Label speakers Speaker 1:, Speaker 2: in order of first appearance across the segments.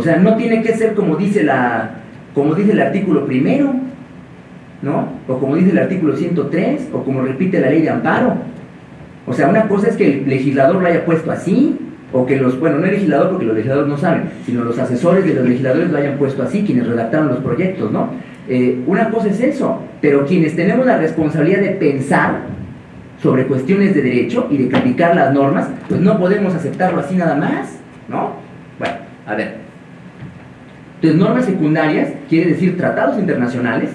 Speaker 1: O sea, no tiene que ser como dice, la, como dice el artículo primero, ¿no? O como dice el artículo 103, o como repite la ley de amparo. O sea, una cosa es que el legislador lo haya puesto así, o que los, bueno, no el legislador porque los legisladores no saben, sino los asesores de los legisladores lo hayan puesto así, quienes redactaron los proyectos, ¿no? Eh, una cosa es eso, pero quienes tenemos la responsabilidad de pensar sobre cuestiones de derecho y de criticar las normas, pues no podemos aceptarlo así nada más, ¿no? Bueno, a ver. Entonces, normas secundarias quiere decir tratados internacionales,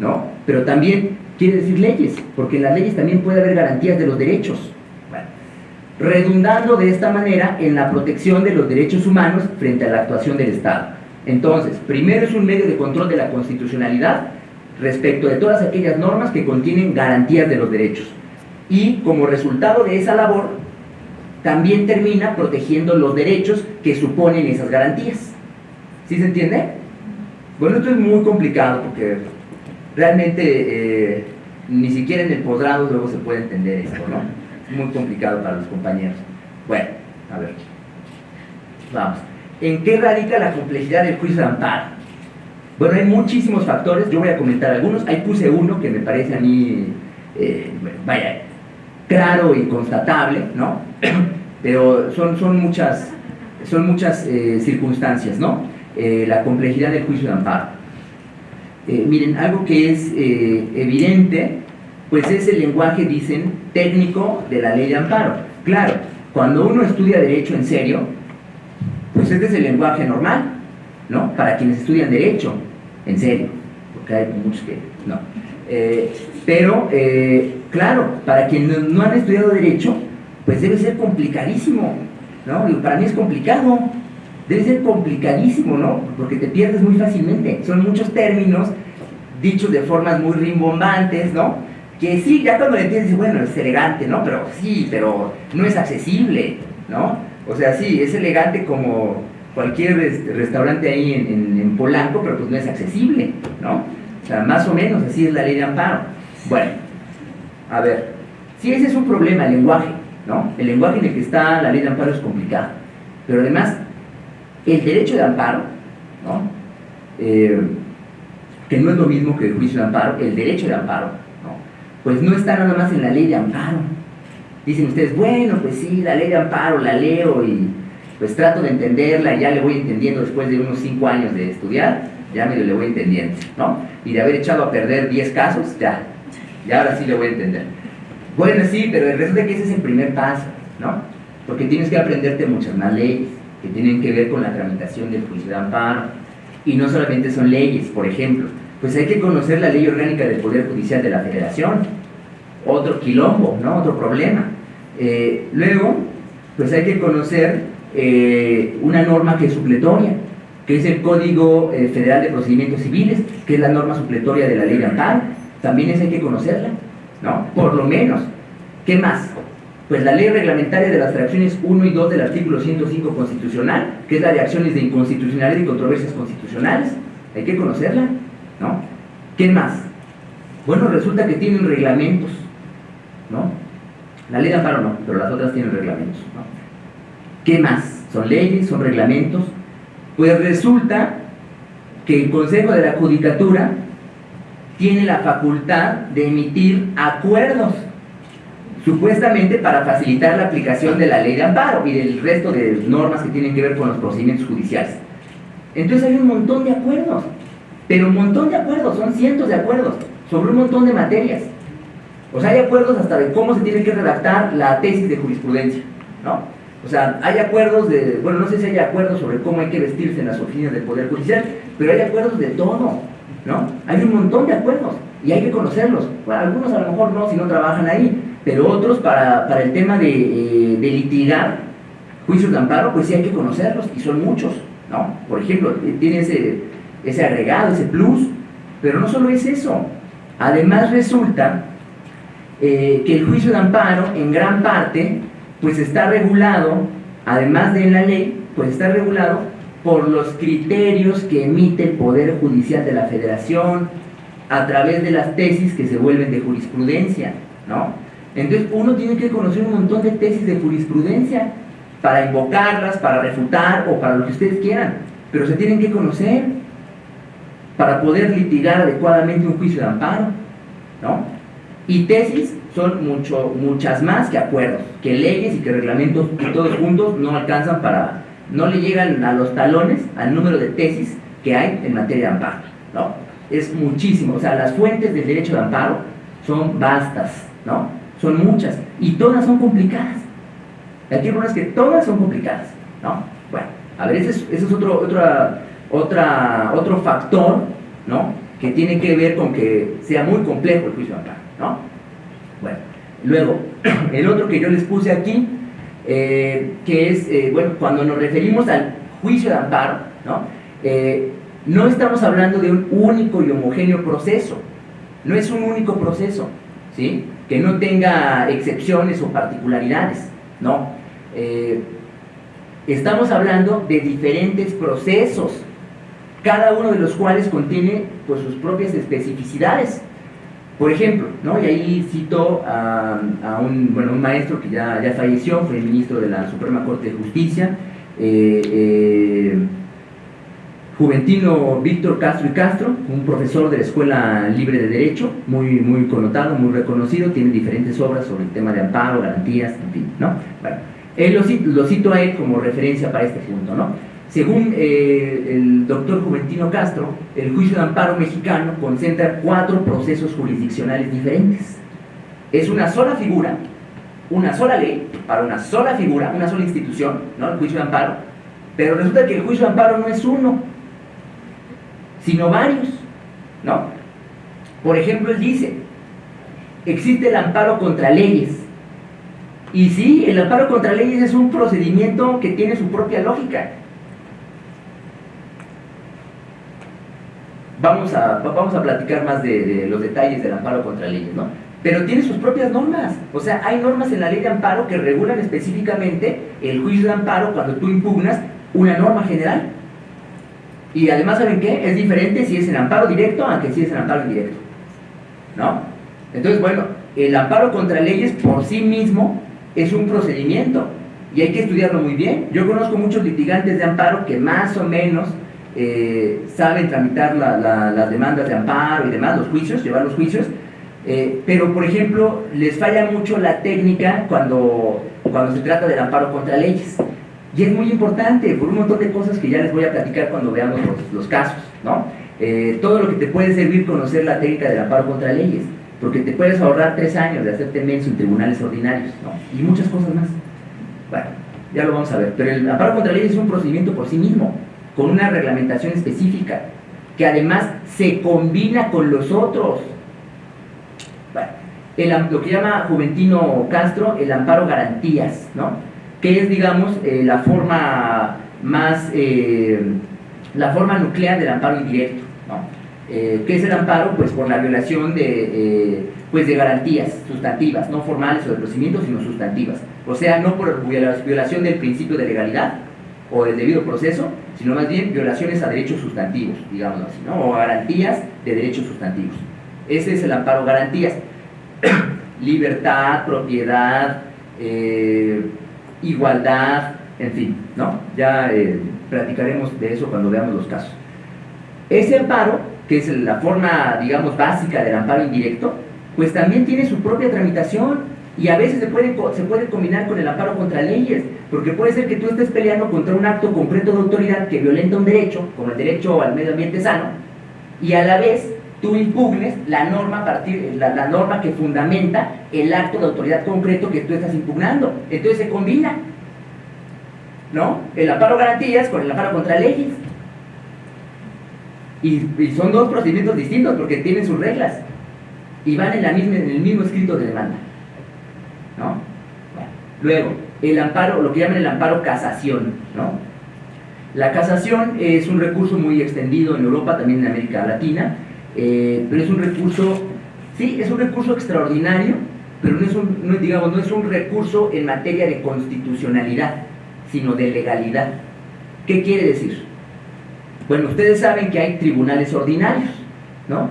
Speaker 1: ¿no? Pero también quiere decir leyes, porque en las leyes también puede haber garantías de los derechos. Redundando de esta manera en la protección de los derechos humanos frente a la actuación del Estado. Entonces, primero es un medio de control de la constitucionalidad respecto de todas aquellas normas que contienen garantías de los derechos. Y como resultado de esa labor, también termina protegiendo los derechos que suponen esas garantías. ¿Sí se entiende? Bueno, esto es muy complicado porque realmente eh, ni siquiera en el posgrado luego se puede entender esto, ¿no? Es muy complicado para los compañeros. Bueno, a ver. Vamos. ¿En qué radica la complejidad del juicio de amparo? Bueno, hay muchísimos factores, yo voy a comentar algunos. Ahí puse uno que me parece a mí, eh, vaya, claro y constatable, ¿no? Pero son, son muchas, son muchas eh, circunstancias, ¿no? La complejidad del juicio de amparo. Eh, miren, algo que es eh, evidente, pues es el lenguaje, dicen, técnico de la ley de amparo. Claro, cuando uno estudia derecho en serio, pues este es el lenguaje normal, ¿no? Para quienes estudian derecho, en serio, porque hay muchos que no. Eh, pero, claro, para quienes no han estudiado derecho, pues debe ser complicadísimo, ¿no? Para mí es complicado, debe ser complicadísimo, ¿no? Porque te pierdes muy fácilmente. Son muchos términos dichos de formas muy rimbombantes, ¿no? Que sí, ya cuando le entiendes, bueno, es elegante, ¿no? Pero sí, pero no es accesible, ¿no? O sea, sí, es elegante como cualquier restaurante ahí en, Polanco, pero pues no es accesible, ¿no? O sea, más o menos así es la ley de amparo. Bueno, a ver, si ese es un problema, el lenguaje, ¿no? El lenguaje en el que está la ley de amparo es complicado, pero además el derecho de amparo, ¿no? Eh, que no es lo mismo que el juicio de amparo, el derecho de amparo, ¿no? pues no está nada más en la ley de amparo. Dicen ustedes, bueno, pues sí, la ley de amparo la leo y pues trato de entenderla y ya le voy entendiendo después de unos 5 años de estudiar, ya medio le voy entendiendo, ¿no? Y de haber echado a perder 10 casos, ya, ya ahora sí le voy a entender. Bueno, sí, pero resulta que ese es el primer paso, ¿no? Porque tienes que aprenderte muchas más leyes que tienen que ver con la tramitación del juicio de amparo. Y no solamente son leyes, por ejemplo, pues hay que conocer la ley orgánica del Poder Judicial de la Federación, otro quilombo, ¿no? otro problema. Eh, luego, pues hay que conocer eh, una norma que es supletoria, que es el Código eh, Federal de Procedimientos Civiles, que es la norma supletoria de la ley de amparo, también esa hay que conocerla, ¿no? Por lo menos. ¿Qué más? Pues la ley reglamentaria de las fracciones 1 y 2 del artículo 105 constitucional, que es la de acciones de inconstitucionalidad y controversias constitucionales, hay que conocerla, ¿no? ¿Qué más? Bueno, resulta que tienen reglamentos, ¿no? La ley de amparo no, pero las otras tienen reglamentos, ¿no? ¿Qué más? ¿Son leyes? ¿Son reglamentos? Pues resulta que el Consejo de la Judicatura tiene la facultad de emitir acuerdos supuestamente para facilitar la aplicación de la ley de amparo y del resto de normas que tienen que ver con los procedimientos judiciales. Entonces hay un montón de acuerdos, pero un montón de acuerdos, son cientos de acuerdos, sobre un montón de materias. O sea, hay acuerdos hasta de cómo se tiene que redactar la tesis de jurisprudencia, ¿no? O sea, hay acuerdos de, bueno, no sé si hay acuerdos sobre cómo hay que vestirse en las oficinas del Poder Judicial, pero hay acuerdos de todo, ¿no? Hay un montón de acuerdos y hay que conocerlos. Bueno, algunos a lo mejor no, si no trabajan ahí, pero otros para, para el tema de, eh, de, litigar juicios de amparo, pues sí hay que conocerlos, y son muchos, ¿no? Por ejemplo, tiene ese, ese agregado, ese plus, pero no solo es eso, además resulta eh, que el juicio de amparo, en gran parte, pues está regulado, además de en la ley, pues está regulado por los criterios que emite el Poder Judicial de la Federación a través de las tesis que se vuelven de jurisprudencia, ¿no? Entonces uno tiene que conocer un montón de tesis de jurisprudencia para invocarlas, para refutar o para lo que ustedes quieran. pero se tienen que conocer para poder litigar adecuadamente un juicio de amparo, ¿no? Y tesis son mucho, muchas más que acuerdos, que leyes y que reglamentos todos juntos no alcanzan para, no le llegan a los talones al número de tesis que hay en materia de amparo, ¿no? Es muchísimo, o sea, las fuentes del derecho de amparo son vastas, ¿no? Son muchas y todas son complicadas. Aquí es que todas son complicadas, ¿no? Bueno, a ver, ese es, otro, otra, otra, otro factor, ¿no? Que tiene que ver con que sea muy complejo el juicio de amparo, ¿no? Bueno, luego, el otro que yo les puse aquí, eh, que es, eh, bueno, cuando nos referimos al juicio de amparo, ¿no? Eh, no estamos hablando de un único y homogéneo proceso, no es un único proceso, Que no tenga excepciones o particularidades, no. estamos hablando de diferentes procesos, cada uno de los cuales contiene pues, sus propias especificidades. Por ejemplo, ¿no? y ahí cito a, un, bueno, un maestro que ya, ya falleció, fue ministro de la Suprema Corte de Justicia, eh, eh, Juventino Víctor Castro y Castro, un profesor de la Escuela Libre de Derecho, muy, muy connotado, muy reconocido, tiene diferentes obras sobre el tema de amparo, garantías, en fin, ¿no? Bueno, él lo, cito, a él como referencia para este punto, ¿no? Según eh, el doctor Juventino Castro, el juicio de amparo mexicano concentra cuatro procesos jurisdiccionales diferentes. Es una sola figura, una sola ley, para una sola figura, una sola institución, ¿no? el juicio de amparo, pero resulta que el juicio de amparo no es uno, sino varios. ¿no? Por ejemplo, él dice, existe el amparo contra leyes. Y sí, el amparo contra leyes es un procedimiento que tiene su propia lógica. vamos a, vamos a platicar más de, los detalles del amparo contra leyes, ¿no? Pero tiene sus propias normas. O sea, hay normas en la ley de amparo que regulan específicamente el juicio de amparo cuando tú impugnas una norma general. Y además, ¿saben qué? Es diferente si es en amparo directo a que si es en amparo indirecto. ¿No? Entonces, bueno, el amparo contra leyes por sí mismo es un procedimiento y hay que estudiarlo muy bien. Yo conozco muchos litigantes de amparo que más o menos eh, saben tramitar las demandas de amparo y demás, los juicios, llevar los juicios, eh, pero por ejemplo les falla mucho la técnica cuando, cuando se trata del amparo contra leyes. Y es muy importante por un montón de cosas que ya les voy a platicar cuando veamos los, casos, ¿no? Eh, todo lo que te puede servir conocer la técnica del amparo contra leyes, porque te puedes ahorrar tres años de hacerte menso en tribunales ordinarios, ¿no? Y muchas cosas más. Bueno, ya lo vamos a ver, pero el amparo contra leyes es un procedimiento por sí mismo con una reglamentación específica, que además se combina con los otros. Bueno, lo que llama Juventino Castro el amparo garantías, ¿no? Que es, digamos, eh, la forma más, eh, la forma nuclear del amparo indirecto. ¿no? Eh, ¿Qué es el amparo? Pues por la violación de, pues de garantías sustantivas, no formales o de procedimientos, sino sustantivas. O sea, no por violación del principio de legalidad, o del debido proceso, sino más bien violaciones a derechos sustantivos, digamos así, ¿no? o garantías de derechos sustantivos. Ese es el amparo garantías. Libertad, propiedad, igualdad, en fin, ¿no? Ya eh, platicaremos de eso cuando veamos los casos. Ese amparo, que es la forma, digamos, básica del amparo indirecto, pues también tiene su propia tramitación y a veces se puede, se puede combinar con el amparo contra leyes, porque puede ser que tú estés peleando contra un acto concreto de autoridad que violenta un derecho, como el derecho al medio ambiente sano, y a la vez tú impugnes la norma, partir, la, norma que fundamenta el acto de autoridad concreto que tú estás impugnando. Entonces se combina, ¿no? El amparo garantías con el amparo contra leyes. Y, son dos procedimientos distintos porque tienen sus reglas y van en, la misma, en el mismo escrito de demanda. ¿no? luego, el amparo, lo que llaman el amparo casación, ¿no? La casación es un recurso muy extendido en Europa, también en América Latina, eh, pero es un recurso, sí, es un recurso extraordinario, pero no es un, digamos, no es un recurso en materia de constitucionalidad, sino de legalidad. ¿Qué quiere decir? Bueno, ustedes saben que hay tribunales ordinarios, ¿no?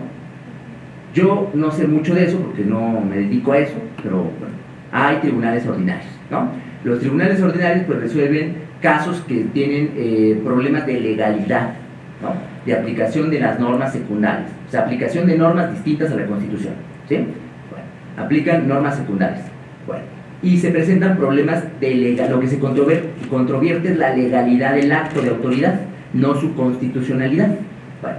Speaker 1: Yo no sé mucho de eso porque no me dedico a eso, pero bueno, hay tribunales ordinarios, ¿no? Los tribunales ordinarios pues resuelven casos que tienen eh, problemas de legalidad, de aplicación de las normas secundarias, o sea, aplicación de normas distintas a la Constitución. ¿sí? Aplican normas secundarias. Bueno, y se presentan problemas de legal, lo que se controvierte es la legalidad del acto de autoridad, no su constitucionalidad. Bueno,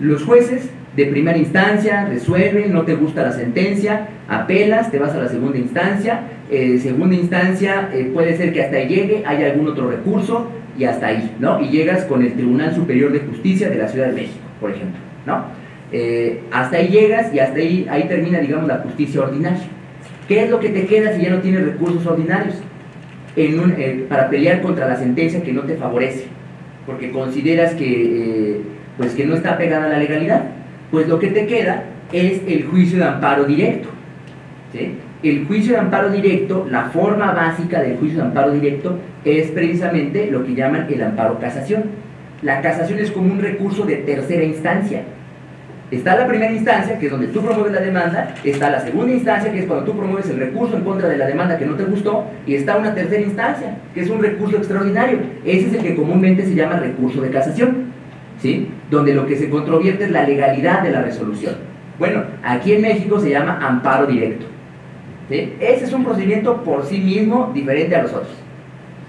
Speaker 1: los jueces de primera instancia resuelven, no te gusta la sentencia, apelas, te vas a la segunda instancia, eh, segunda instancia eh, puede ser que hasta llegue, hay algún otro recurso y hasta ahí, ¿no? Y llegas con el Tribunal Superior de Justicia de la Ciudad de México, por ejemplo, ¿no? Eh, hasta ahí llegas y hasta ahí, ahí termina, digamos, la justicia ordinaria. ¿Qué es lo que te queda si ya no tienes recursos ordinarios? En para pelear contra la sentencia que no te favorece, porque consideras que, pues que no está pegada a la legalidad pues lo que te queda es el juicio de amparo directo. El juicio de amparo directo, la forma básica del juicio de amparo directo es precisamente lo que llaman el amparo casación. La casación es como un recurso de tercera instancia. Está la primera instancia, que es donde tú promueves la demanda, está la segunda instancia, que es cuando tú promueves el recurso en contra de la demanda que no te gustó, y está una tercera instancia, que es un recurso extraordinario. Ese es el que comúnmente se llama recurso de casación donde lo que se controvierte es la legalidad de la resolución. Bueno, aquí en México se llama amparo directo. Ese es un procedimiento por sí mismo diferente a los otros.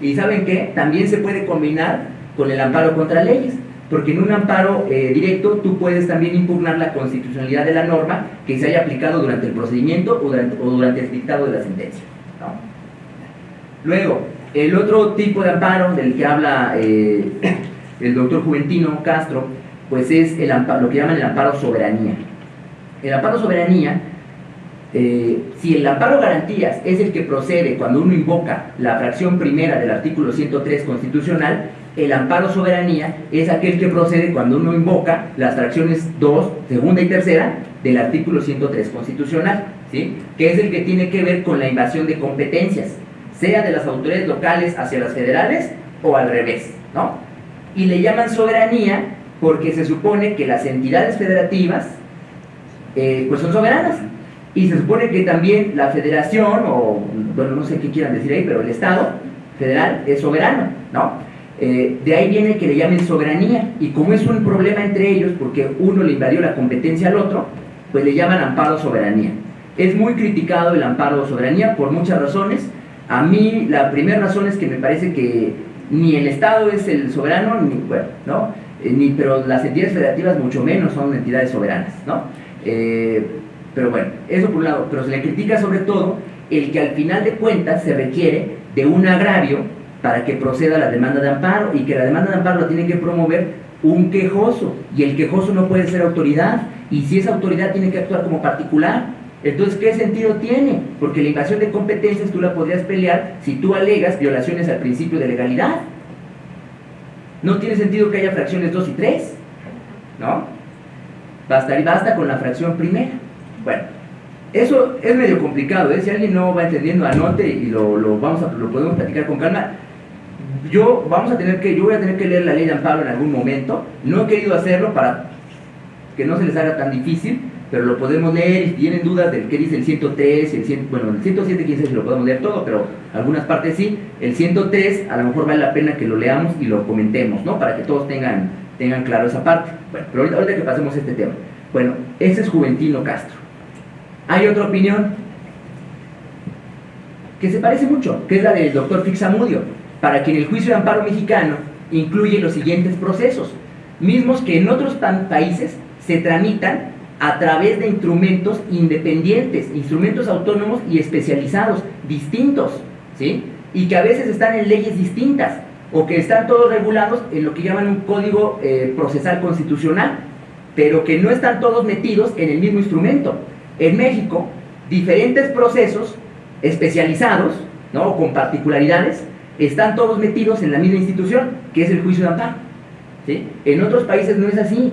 Speaker 1: Y ¿saben qué? También se puede combinar con el amparo contra leyes, porque en un amparo eh, directo tú puedes también impugnar la constitucionalidad de la norma que se haya aplicado durante el procedimiento o durante, el dictado de la sentencia. Luego, el otro tipo de amparo del que habla eh, el doctor Juventino Castro, pues es el lo que llaman el amparo soberanía. El amparo soberanía, eh, si el amparo garantías es el que procede cuando uno invoca la fracción primera del artículo 103 constitucional, el amparo soberanía es aquel que procede cuando uno invoca las fracciones 2, segunda y tercera del artículo 103 constitucional, ¿sí? que es el que tiene que ver con la invasión de competencias, sea de las autoridades locales hacia las federales o al revés. ¿no? y le llaman soberanía porque se supone que las entidades federativas eh, pues son soberanas y se supone que también la federación o bueno no sé qué quieran decir ahí pero el estado federal es soberano no eh, de ahí viene que le llamen soberanía y como es un problema entre ellos porque uno le invadió la competencia al otro pues le llaman amparo soberanía es muy criticado el amparo soberanía por muchas razones a mí la primera razón es que me parece que ni el Estado es el soberano, ni, bueno, ¿no? Eh, ni, pero las entidades federativas mucho menos son entidades soberanas, ¿no? Eh, pero bueno, eso por un lado, pero se le critica sobre todo el que al final de cuentas se requiere de un agravio para que proceda la demanda de amparo y que la demanda de amparo la tiene que promover un quejoso y el quejoso no puede ser autoridad y si es autoridad tiene que actuar como particular entonces, ¿qué sentido tiene? Porque la invasión de competencias tú la podrías pelear si tú alegas violaciones al principio de legalidad. No tiene sentido que haya fracciones 2 y 3, ¿no? Basta, basta con la fracción primera. Bueno, eso es medio complicado, ¿eh? si alguien no va entendiendo, anote y lo, vamos a, lo podemos platicar con calma. Yo, vamos a tener que, yo voy a tener que leer la ley de amparo en algún momento. No he querido hacerlo para que no se les haga tan difícil, pero lo podemos leer y tienen dudas de qué dice el 103, el 100, bueno, el 107 quién sabe si lo podemos leer todo, pero algunas partes sí. El 103 a lo mejor vale la pena que lo leamos y lo comentemos, ¿no? Para que todos tengan, tengan claro esa parte. Bueno, pero ahorita, ahorita que pasemos este tema. Bueno, ese es Juventino Castro. Hay otra opinión que se parece mucho, que es la del doctor Fixamudio, para quien el juicio de amparo mexicano incluye los siguientes procesos, mismos que en otros países se tramitan a través de instrumentos independientes, instrumentos autónomos y especializados, distintos, ¿sí? Y que a veces están en leyes distintas o que están todos regulados en lo que llaman un código eh, procesal constitucional, pero que no están todos metidos en el mismo instrumento. En México, diferentes procesos especializados, ¿no? con particularidades, están todos metidos en la misma institución, que es el juicio de amparo. ¿sí? En otros países no es así.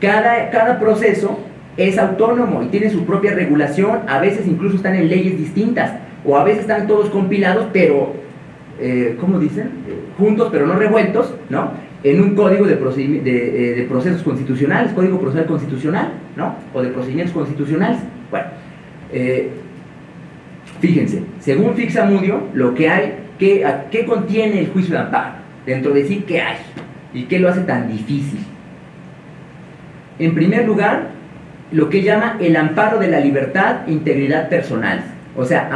Speaker 1: Cada, cada proceso es autónomo y tiene su propia regulación, a veces incluso están en leyes distintas, o a veces están todos compilados, pero, eh, ¿cómo dicen? juntos pero no revueltos, ¿no? En un código de, de, eh, procesos constitucionales, código procesal constitucional, ¿no? O de procedimientos constitucionales. Bueno, eh, fíjense, según Fixamudio, lo que hay, qué, qué contiene el juicio de amparo. Dentro de sí, ¿qué hay? ¿Y qué lo hace tan difícil? En primer lugar, lo que llama el amparo de la libertad e integridad personal. O sea,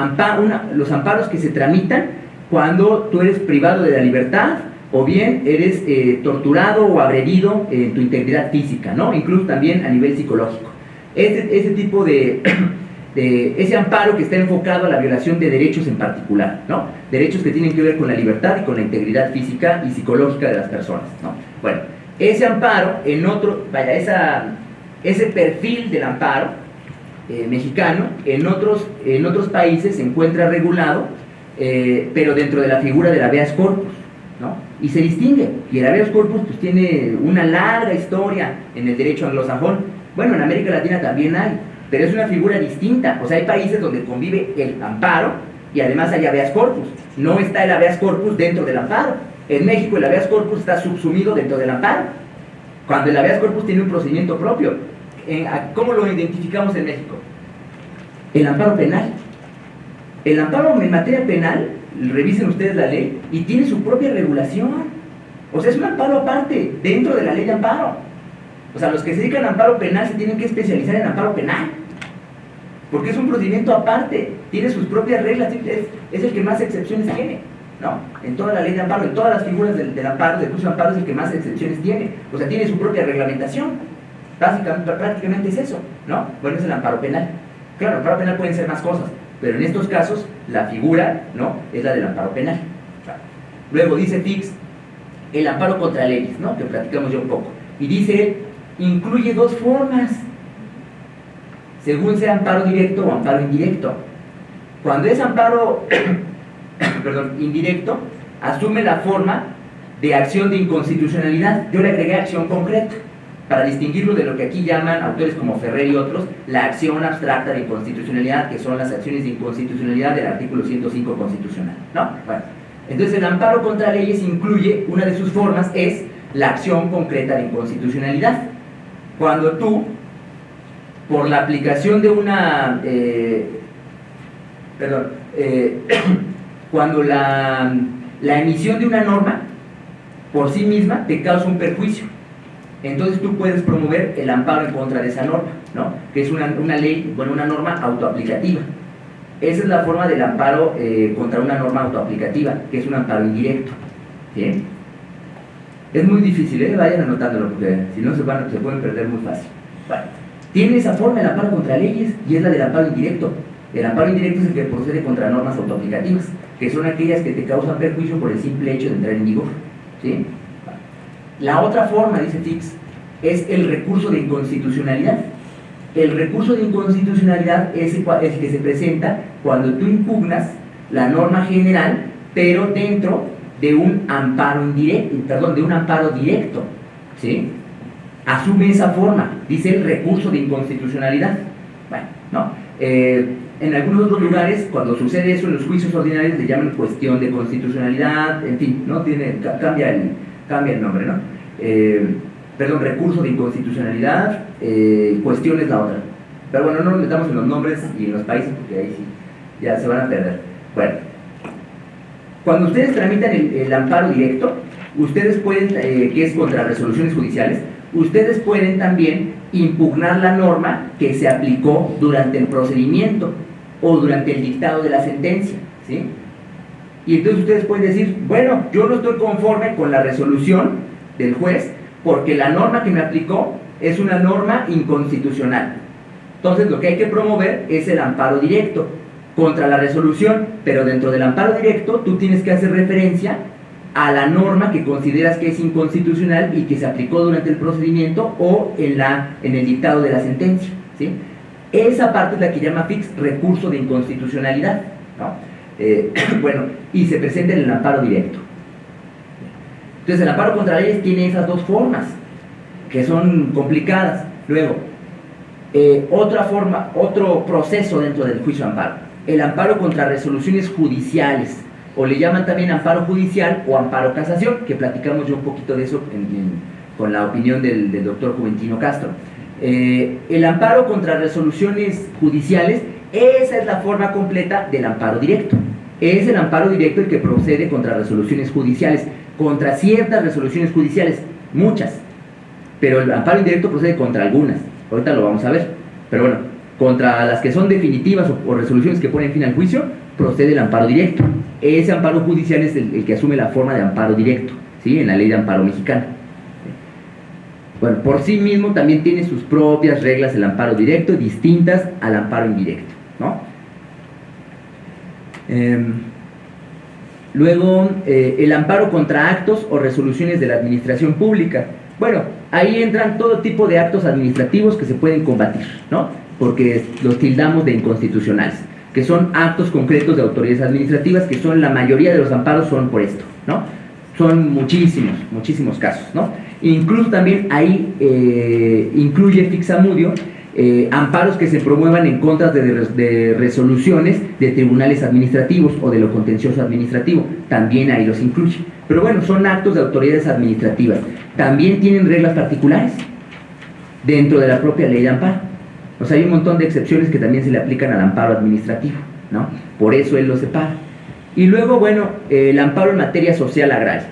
Speaker 1: los amparos que se tramitan cuando tú eres privado de la libertad o bien eres eh, torturado o agredido en tu integridad física, ¿no? Incluso también a nivel psicológico. Ese, ese tipo de, ese amparo que está enfocado a la violación de derechos en particular, ¿no? Derechos que tienen que ver con la libertad y con la integridad física y psicológica de las personas, ¿no? Bueno, ese amparo en otro, vaya, esa, ese perfil del amparo eh, mexicano en otros, en otros países se encuentra regulado, eh, pero dentro de la figura del habeas corpus, ¿no? y se distingue. Y el habeas corpus pues, tiene una larga historia en el derecho anglosajón. Bueno, en América Latina también hay, pero es una figura distinta. O sea, hay países donde convive el amparo y además hay habeas corpus. No está el habeas corpus dentro del amparo. En México el habeas corpus está subsumido dentro del amparo. Cuando el habeas corpus tiene un procedimiento propio. ¿Cómo lo identificamos en México? El amparo penal. El amparo en materia penal revisen ustedes la ley y tiene su propia regulación. O sea, es un amparo aparte, dentro de la ley de amparo. O sea, los que se dedican a amparo penal se tienen que especializar en amparo penal. Porque es un procedimiento aparte, tiene sus propias reglas, es, el que más excepciones tiene. ¿no? En toda la ley de amparo, en todas las figuras del, amparo, del curso de amparo es el que más excepciones tiene. O sea, tiene su propia reglamentación. Básicamente, prácticamente es eso, ¿no? Bueno, es el amparo penal. Claro, el amparo penal pueden ser más cosas, pero en estos casos, la figura ¿no? es la del amparo penal. Luego dice Fix, el amparo contra leyes, ¿no? que platicamos ya un poco. Y dice, incluye dos formas, según sea amparo directo o amparo indirecto. Cuando es amparo indirecto, asume la forma de acción de inconstitucionalidad. Yo le agregué acción concreta para distinguirlo de lo que aquí llaman autores como Ferrer y otros, la acción abstracta de inconstitucionalidad, que son las acciones de inconstitucionalidad del artículo 105 constitucional. ¿no? Bueno, entonces el amparo contra leyes incluye, una de sus formas es la acción concreta de inconstitucionalidad. Cuando tú, por la aplicación de una, eh, perdón, eh, cuando la, la emisión de una norma por sí misma te causa un perjuicio entonces tú puedes promover el amparo en contra de esa norma, ¿no? que es una, ley, bueno, una norma autoaplicativa. Esa es la forma del amparo eh, contra una norma autoaplicativa, que es un amparo indirecto. ¿sí? Es muy difícil, ¿eh? vayan anotándolo, porque si no se, van, se pueden perder muy fácil. Bueno, tiene esa forma el amparo contra leyes y es la del amparo indirecto. El amparo indirecto es el que procede contra normas autoaplicativas, que son aquellas que te causan perjuicio por el simple hecho de entrar en vigor. ¿sí? La otra forma, dice Fix, es el recurso de inconstitucionalidad. El recurso de inconstitucionalidad es el que se presenta cuando tú impugnas la norma general, pero dentro de un amparo indirecto, amparo directo. ¿sí? Asume esa forma, dice el recurso de inconstitucionalidad. Bueno, no. Eh, en algunos otros lugares, cuando sucede eso en los juicios ordinarios, le llaman cuestión de constitucionalidad, en fin, ¿no? Tiene, cambia el, cambia el nombre, ¿no? Eh, perdón, recurso de inconstitucionalidad, eh, cuestión es la otra. Pero bueno, no nos metamos en los nombres y en los países porque ahí sí, ya se van a perder. Bueno, cuando ustedes tramitan el, amparo directo, ustedes pueden, eh, que es contra resoluciones judiciales, ustedes pueden también impugnar la norma que se aplicó durante el procedimiento o durante el dictado de la sentencia, ¿sí? Y entonces ustedes pueden decir, bueno, yo no estoy conforme con la resolución del juez porque la norma que me aplicó es una norma inconstitucional. Entonces lo que hay que promover es el amparo directo contra la resolución, pero dentro del amparo directo tú tienes que hacer referencia a la norma que consideras que es inconstitucional y que se aplicó durante el procedimiento o en, la, en el dictado de la sentencia. ¿sí? Esa parte es la que llama fix recurso de inconstitucionalidad. ¿no? Eh, bueno, y se presenta en el amparo directo. Entonces el amparo contra leyes tiene esas dos formas, que son complicadas. Luego, eh, otra forma, otro proceso dentro del juicio de amparo, el amparo contra resoluciones judiciales, o le llaman también amparo judicial o amparo casación, que platicamos yo un poquito de eso con la opinión del, doctor Juventino Castro. Eh, el amparo contra resoluciones judiciales esa es la forma completa del amparo directo. Es el amparo directo el que procede contra resoluciones judiciales, contra ciertas resoluciones judiciales, muchas, pero el amparo indirecto procede contra algunas, ahorita lo vamos a ver, pero bueno, contra las que son definitivas o, resoluciones que ponen fin al juicio, procede el amparo directo. Ese amparo judicial es el, que asume la forma de amparo directo, ¿sí? en la ley de amparo mexicana. Bueno, por sí mismo también tiene sus propias reglas el amparo directo, distintas al amparo indirecto. ¿no? Em, luego, eh, el amparo contra actos o resoluciones de la administración pública. Bueno, ahí entran todo tipo de actos administrativos que se pueden combatir, ¿no? Porque los tildamos de inconstitucionales, que son actos concretos de autoridades administrativas, que son la mayoría de los amparos son por esto, ¿no? Son muchísimos, muchísimos casos, ¿no? Incluso también ahí eh, incluye Fixamudio eh, amparos que se promuevan en contra de, resoluciones de tribunales administrativos o de lo contencioso administrativo. También ahí los incluye. Pero bueno, son actos de autoridades administrativas. También tienen reglas particulares dentro de la propia ley de amparo. O sea, hay un montón de excepciones que también se le aplican al amparo administrativo, ¿no? Por eso él lo separa. Y luego, bueno, el amparo en materia social agraria.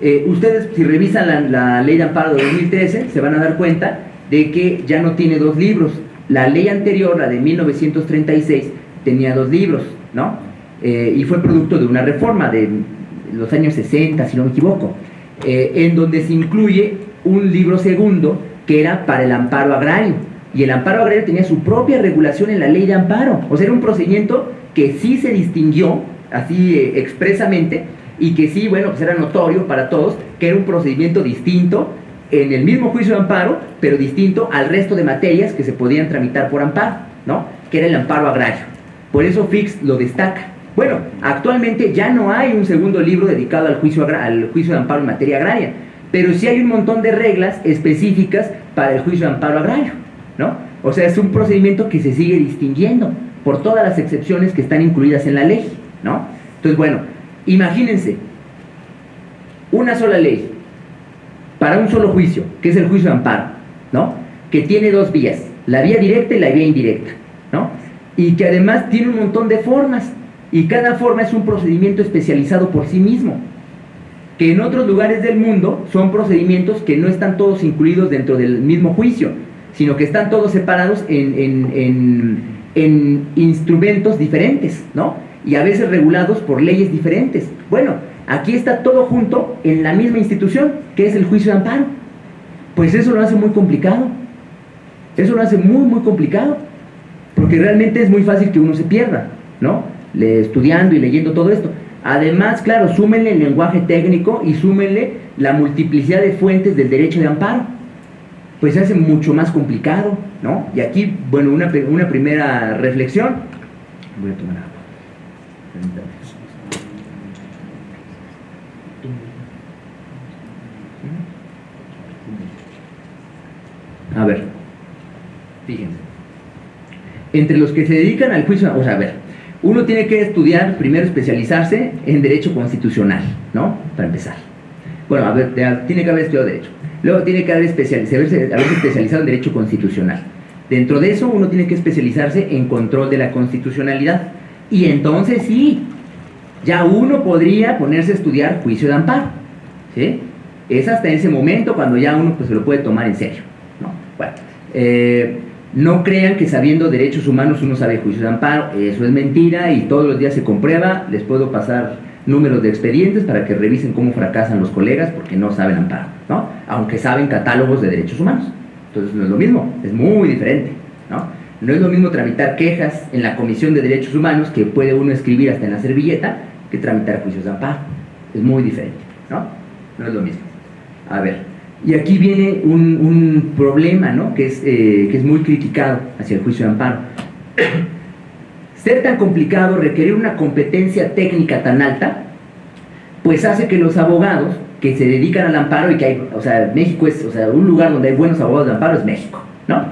Speaker 1: Eh, ustedes, si revisan la, la ley de amparo de 2013, se van a dar cuenta de que ya no tiene dos libros. La ley anterior, la de 1936, tenía dos libros, ¿no? Eh, y fue producto de una reforma de los años 60, si no me equivoco, eh, en donde se incluye un libro segundo que era para el amparo agrario. Y el amparo agrario tenía su propia regulación en la ley de amparo. O sea, era un procedimiento que sí se distinguió, así eh, expresamente, y que sí, bueno, pues era notorio para todos, que era un procedimiento distinto en el mismo juicio de amparo, pero distinto al resto de materias que se podían tramitar por amparo, ¿no? Que era el amparo agrario. Por eso Fix lo destaca. Bueno, actualmente ya no hay un segundo libro dedicado al juicio, al juicio de amparo en materia agraria, pero sí hay un montón de reglas específicas para el juicio de amparo agrario, ¿no? O sea, es un procedimiento que se sigue distinguiendo por todas las excepciones que están incluidas en la ley, ¿no? Entonces, bueno, imagínense, una sola ley para un solo juicio, que es el juicio de amparo, ¿no? Que tiene dos vías, la vía directa y la vía indirecta, ¿no? Y que además tiene un montón de formas, y cada forma es un procedimiento especializado por sí mismo, que en otros lugares del mundo son procedimientos que no están todos incluidos dentro del mismo juicio, sino que están todos separados en, en instrumentos diferentes, ¿no? Y a veces regulados por leyes diferentes. Bueno, Aquí está todo junto en la misma institución, que es el juicio de amparo. Pues eso lo hace muy complicado. Eso lo hace muy, muy complicado. Porque realmente es muy fácil que uno se pierda, ¿no? Estudiando y leyendo todo esto. Además, claro, súmenle el lenguaje técnico y súmenle la multiplicidad de fuentes del derecho de amparo. Pues se hace mucho más complicado, ¿no? Y aquí, bueno, una, una primera reflexión. Voy a tomar agua. A ver, fíjense. Entre los que se dedican al juicio, o sea, a ver, uno tiene que estudiar, primero especializarse en Derecho Constitucional, ¿no? Para empezar. Bueno, a ver, tiene que haber estudiado Derecho. Luego tiene que haber especializarse, haberse especializado en Derecho Constitucional. Dentro de eso uno tiene que especializarse en control de la constitucionalidad. Y entonces sí, ya uno podría ponerse a estudiar juicio de amparo. ¿sí? Es hasta ese momento cuando ya uno pues, se lo puede tomar en serio. Eh, no crean que sabiendo derechos humanos uno sabe juicio de amparo, eso es mentira y todos los días se comprueba, les puedo pasar números de expedientes para que revisen cómo fracasan los colegas porque no saben amparo, ¿no? Aunque saben catálogos de derechos humanos. Entonces no es lo mismo, es muy diferente, ¿no? No es lo mismo tramitar quejas en la Comisión de Derechos Humanos que puede uno escribir hasta en la servilleta que tramitar juicios de amparo. Es muy diferente, ¿no? No es lo mismo. A ver, y aquí viene un, problema ¿no? que, es, eh, que es muy criticado hacia el juicio de amparo. Ser tan complicado, requerir una competencia técnica tan alta, pues hace que los abogados que se dedican al amparo y que hay, o sea, México es, o sea, un lugar donde hay buenos abogados de amparo es México, ¿no?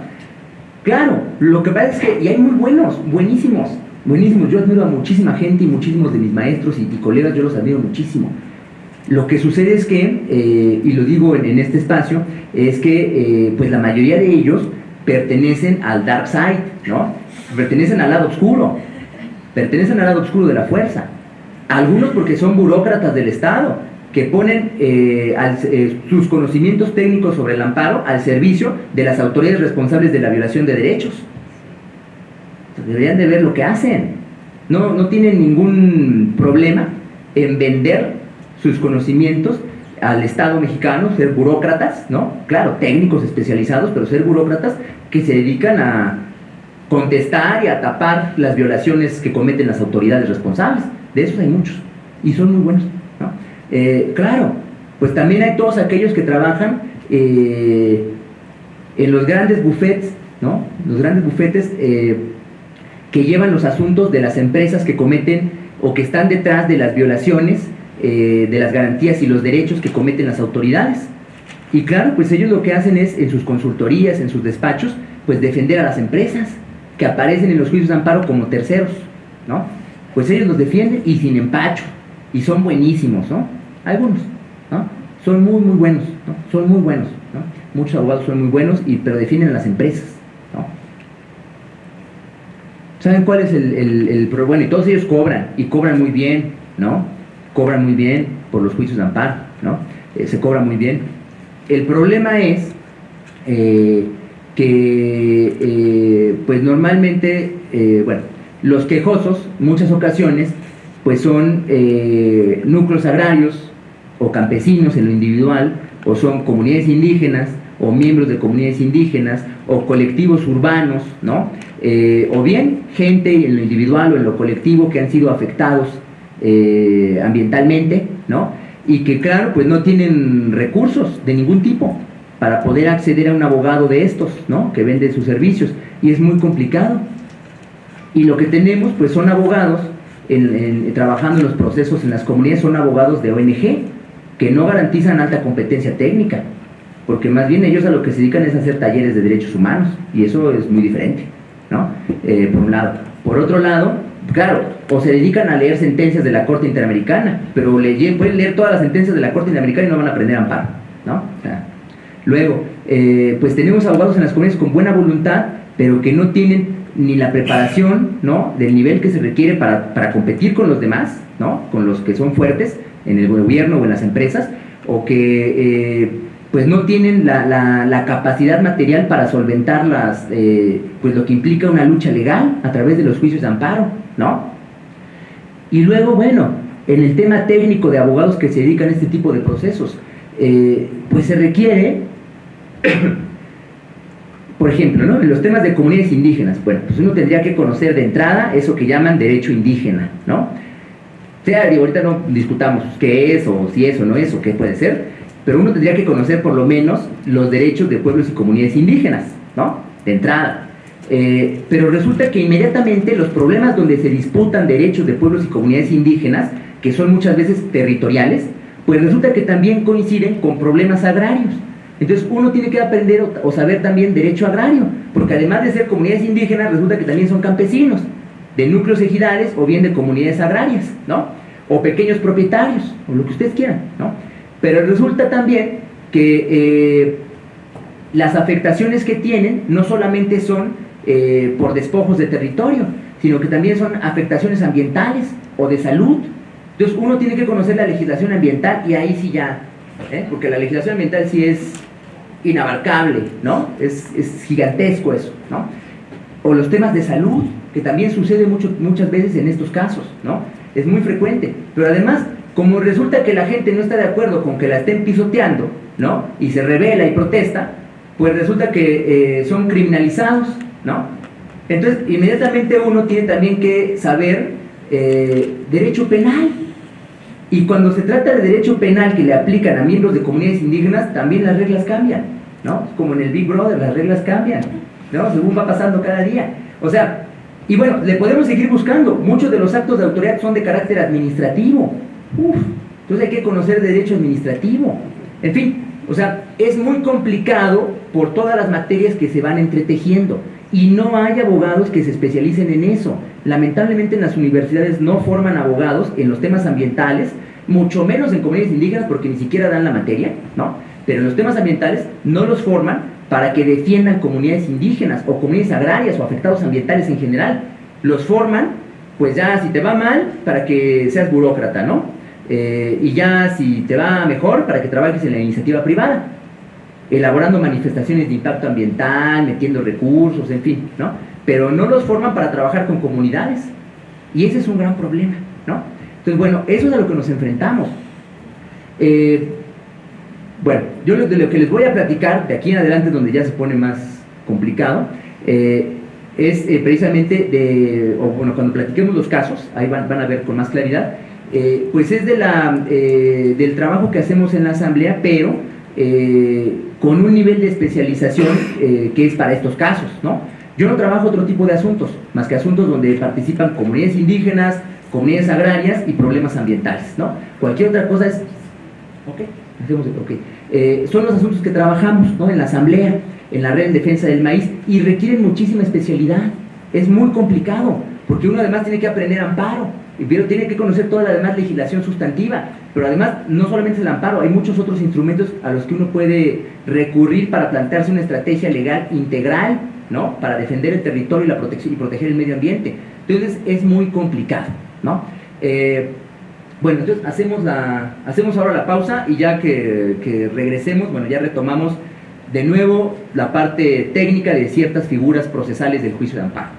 Speaker 1: Claro, lo que pasa es que, y hay muy buenos, buenísimos, buenísimos, yo admiro a muchísima gente y muchísimos de mis maestros y colegas, yo los admiro muchísimo, lo que sucede es que, eh, y lo digo en, este espacio, es que eh, pues la mayoría de ellos pertenecen al dark side, ¿no? Pertenecen al lado oscuro, pertenecen al lado oscuro de la fuerza. Algunos porque son burócratas del Estado, que ponen eh, sus conocimientos técnicos sobre el amparo al servicio de las autoridades responsables de la violación de derechos. Deberían de ver lo que hacen. No, no tienen ningún problema en vender sus conocimientos al Estado mexicano, ser burócratas, ¿no? Claro, técnicos especializados, pero ser burócratas que se dedican a contestar y a tapar las violaciones que cometen las autoridades responsables. De esos hay muchos y son muy buenos. ¿no? Eh, claro, pues también hay todos aquellos que trabajan eh, en los grandes bufetes, ¿no? Los grandes bufetes eh, que llevan los asuntos de las empresas que cometen o que están detrás de las violaciones de las garantías y los derechos que cometen las autoridades. Y claro, pues ellos lo que hacen es, en sus consultorías, en sus despachos, pues defender a las empresas que aparecen en los juicios de amparo como terceros, ¿no? Pues ellos los defienden y sin empacho, y son buenísimos, ¿no? Algunos, ¿no? Son muy, muy buenos, ¿no? Son muy buenos, ¿no? Muchos abogados son muy buenos, y, pero defienden a las empresas, ¿no? ¿Saben cuál es el, el, Bueno, y todos ellos cobran, y cobran muy bien, ¿no? Cobran muy bien por los juicios de amparo, ¿no? Eh, se cobra muy bien. El problema es eh, que, eh, pues normalmente, bueno, los quejosos, muchas ocasiones, pues son núcleos agrarios o campesinos en lo individual, o son comunidades indígenas, o miembros de comunidades indígenas, o colectivos urbanos, ¿no? O bien gente en lo individual o en lo colectivo que han sido afectados eh, ambientalmente, ¿no? Y que, claro, pues no tienen recursos de ningún tipo para poder acceder a un abogado de estos, ¿no? Que vende sus servicios, y es muy complicado. Y lo que tenemos pues son abogados trabajando en los procesos en las comunidades, son abogados de ONG que no garantizan alta competencia técnica, porque más bien ellos a lo que se dedican es hacer talleres de derechos humanos y eso es muy diferente, ¿no? Eh, por un lado. Por otro lado, claro, o se dedican a leer sentencias de la Corte Interamericana, pero pueden leer todas las sentencias de la Corte Interamericana y no van a aprender amparo, ¿no? luego, eh, pues tenemos abogados en las comunidades con buena voluntad, pero que no tienen ni la preparación ¿no? del nivel que se requiere para, para, competir con los demás, ¿no? con los que son fuertes en el gobierno o en las empresas, o que eh, pues no tienen la, la, capacidad material para solventar las, eh, pues lo que implica una lucha legal a través de los juicios de amparo. ¿No? Y luego, bueno, en el tema técnico de abogados que se dedican a este tipo de procesos, eh, pues se requiere por ejemplo, ¿no? en los temas de comunidades indígenas, bueno, pues uno tendría que conocer de entrada eso que llaman derecho indígena, ¿no? O sea, ahorita no discutamos qué es, o si es o no es, o qué puede ser, pero uno tendría que conocer por lo menos los derechos de pueblos y comunidades indígenas, ¿no? De entrada. Eh, pero resulta que inmediatamente los problemas donde se disputan derechos de pueblos y comunidades indígenas, que son muchas veces territoriales, pues resulta que también coinciden con problemas agrarios. Entonces uno tiene que aprender o, saber también derecho agrario, porque además de ser comunidades indígenas, resulta que también son campesinos, de núcleos ejidales o bien de comunidades agrarias, ¿no? O pequeños propietarios, o lo que ustedes quieran, ¿no? Pero resulta también que eh, las afectaciones que tienen no solamente son eh, por despojos de territorio, sino que también son afectaciones ambientales o de salud. Entonces uno tiene que conocer la legislación ambiental y ahí sí ya, ¿eh? porque la legislación ambiental sí es inabarcable, ¿no? Es, gigantesco eso, ¿no? O los temas de salud, que también sucede mucho, muchas veces en estos casos, ¿no? Es muy frecuente. Pero además, como resulta que la gente no está de acuerdo con que la estén pisoteando, ¿no? Y se revela y protesta, pues resulta que eh, son criminalizados, Entonces, inmediatamente uno tiene también que saber eh, derecho penal, y cuando se trata de derecho penal que le aplican a miembros de comunidades indígenas, también las reglas cambian, ¿no? Como en el Big Brother, las reglas cambian, ¿no? Según va pasando cada día. O sea, y bueno, le podemos seguir buscando. Muchos de los actos de autoridad son de carácter administrativo. Uf, entonces hay que conocer derecho administrativo. En fin, o sea, es muy complicado por todas las materias que se van entretejiendo y no hay abogados que se especialicen en eso. Lamentablemente en las universidades no forman abogados en los temas ambientales, mucho menos en comunidades indígenas porque ni siquiera dan la materia, ¿no? Pero en los temas ambientales no los forman para que defiendan comunidades indígenas o comunidades agrarias o afectados ambientales en general. Los forman pues ya si te va mal, para que seas burócrata, ¿no? Eh, y ya si te va mejor, para que trabajes en la iniciativa privada, elaborando manifestaciones de impacto ambiental, metiendo recursos, en fin, ¿no? Pero no los forman para trabajar con comunidades. Y ese es un gran problema, ¿no? Entonces, bueno, eso es a lo que nos enfrentamos. Eh, bueno, yo de lo que les voy a platicar, de aquí en adelante donde ya se pone más complicado, eh, es eh, precisamente de, o bueno, cuando platiquemos los casos, ahí van, van a ver con más claridad, pues es de la, del trabajo que hacemos en la asamblea, pero con un nivel de especialización que es para estos casos, ¿no? Yo no trabajo otro tipo de asuntos, más que asuntos donde participan comunidades indígenas, comunidades agrarias y problemas ambientales, ¿no? Cualquier otra cosa es, ok, hacemos, ok. son los asuntos que trabajamos, ¿no? En la asamblea en la red en defensa del maíz y requieren muchísima especialidad. Es muy complicado, porque uno además tiene que aprender amparo, pero tiene que conocer toda la demás legislación sustantiva, pero además no solamente es el amparo, hay muchos otros instrumentos a los que uno puede recurrir para plantearse una estrategia legal integral, ¿no? Para defender el territorio y, la protección, y proteger el medio ambiente. Entonces es muy complicado, ¿no? Eh, bueno, entonces hacemos, la, hacemos ahora la pausa y ya que, que regresemos, bueno, ya retomamos de nuevo la parte técnica de ciertas figuras procesales del juicio de amparo.